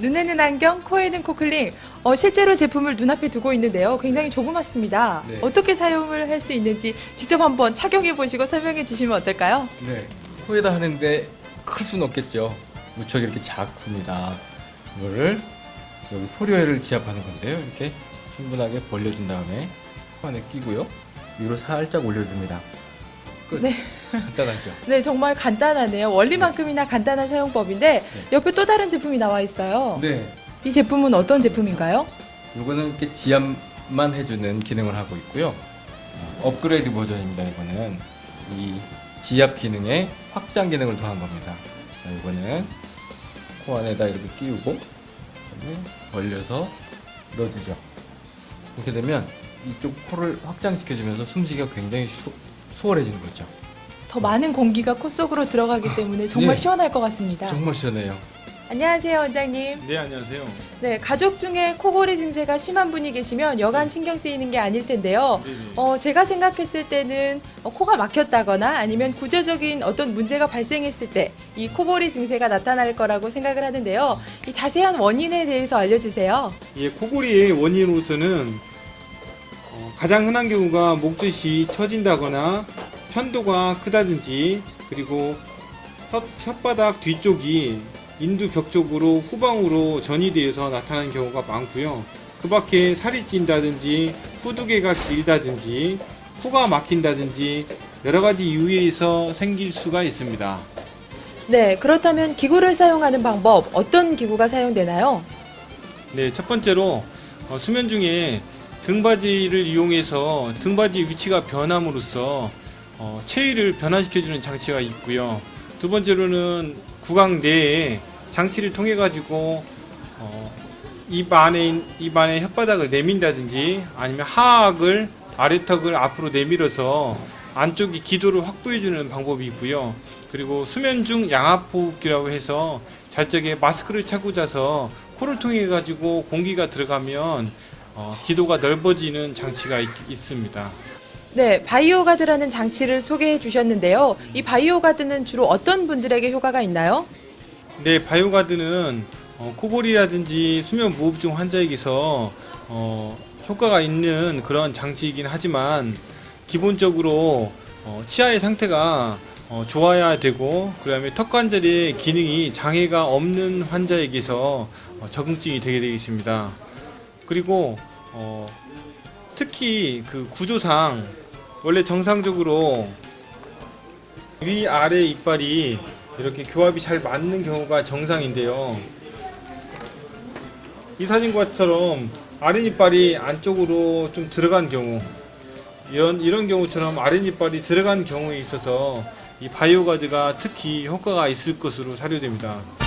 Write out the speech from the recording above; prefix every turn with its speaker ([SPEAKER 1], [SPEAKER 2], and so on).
[SPEAKER 1] 눈에는 안경, 코에는 코클링. 어, 실제로 제품을 눈앞에 두고 있는데요. 굉장히 조그맣습니다.
[SPEAKER 2] 네.
[SPEAKER 1] 어떻게 사용을 할 수 있는지 직접 한번 착용해 보시고 설명해 주시면 어떨까요?
[SPEAKER 2] 네. 코에다 하는데 클 수는 없겠죠. 무척 이렇게 작습니다. 이거를 여기 소료를 지압하는 건데요. 이렇게 충분하게 벌려준 다음에 코 안에 끼고요. 위로 살짝 올려줍니다. 끝.
[SPEAKER 1] 네.
[SPEAKER 2] 간단하죠.
[SPEAKER 1] 네, 정말 간단하네요. 원리만큼이나 간단한 사용법인데 옆에 또 다른 제품이 나와 있어요.
[SPEAKER 2] 네.
[SPEAKER 1] 이 제품은 어떤 제품인가요?
[SPEAKER 2] 이거는 이렇게 지압만 해주는 기능을 하고 있고요. 어, 업그레이드 버전입니다. 이거는 이 지압 기능에 확장 기능을 더한 겁니다. 자, 이거는 코 안에다 이렇게 끼우고 벌려서 넣어주죠. 이렇게 되면 이쪽 코를 확장시켜주면서 숨쉬기가 굉장히 수, 수월해지는 거죠.
[SPEAKER 1] 더 많은 공기가 코 속으로 들어가기 때문에 정말
[SPEAKER 2] 네.
[SPEAKER 1] 시원할 것 같습니다.
[SPEAKER 2] 정말 시원해요.
[SPEAKER 1] 안녕하세요, 원장님.
[SPEAKER 3] 네 안녕하세요.
[SPEAKER 1] 네, 가족 중에 코골이 증세가 심한 분이 계시면 여간 신경 쓰이는 게 아닐 텐데요.
[SPEAKER 3] 네네.
[SPEAKER 1] 어, 제가 생각했을 때는 어, 코가 막혔다거나 아니면 구조적인 어떤 문제가 발생했을 때 이 코골이 증세가 나타날 거라고 생각을 하는데요. 이 자세한 원인에 대해서 알려주세요.
[SPEAKER 3] 예, 코골이의 원인으로서는 어, 가장 흔한 경우가 목젖이 처진다거나 편도가 크다든지 그리고 혓, 혓바닥 뒤쪽이 인두 벽 쪽으로 후방으로 전이 되어서 나타나는 경우가 많고요. 그 밖에 살이 찐다든지 후두개가 길다든지 코가 막힌다든지 여러 가지 이유에서 생길 수가 있습니다.
[SPEAKER 1] 네, 그렇다면 기구를 사용하는 방법 어떤 기구가 사용되나요?
[SPEAKER 3] 네, 첫 번째로 어, 수면 중에 등받이를 이용해서 등받이 위치가 변함으로써 어, 체위를 변화시켜주는 장치가 있고요. 두 번째로는 구강 내에 장치를 통해 가지고 어, 입 안에 있- 입 안에 혓바닥을 내민다든지 아니면 하악을 아래턱을 앞으로 내밀어서 안쪽이 기도를 확보해 주는 방법이 있고요. 그리고 수면 중 양압호흡기라고 해서 잘 적에 마스크를 차고 자서 코를 통해 가지고 공기가 들어가면 어, 기도가 넓어지는 장치가 있, 있습니다.
[SPEAKER 1] 네, 바이오가드라는 장치를 소개해 주셨는데요. 이 바이오가드는 주로 어떤 분들에게 효과가 있나요?
[SPEAKER 3] 네, 바이오가드는 어, 코골이라든지 수면 무호흡증 환자에게서 어, 효과가 있는 그런 장치이긴 하지만 기본적으로 어, 치아의 상태가 어, 좋아야 되고 그 다음에 턱 관절의 기능이 장애가 없는 환자에게서 어, 적응증이 되게 되겠습니다. 그리고 어, 특히 그 구조상 원래 정상적으로 위 아래 이빨이 이렇게 교합이 잘 맞는 경우가 정상인데요. 이 사진과처럼 아랫이빨이 안쪽으로 좀 들어간 경우 이런 이런 경우처럼 아랫이빨이 들어간 경우에 있어서 이 바이오가드가 특히 효과가 있을 것으로 사료됩니다.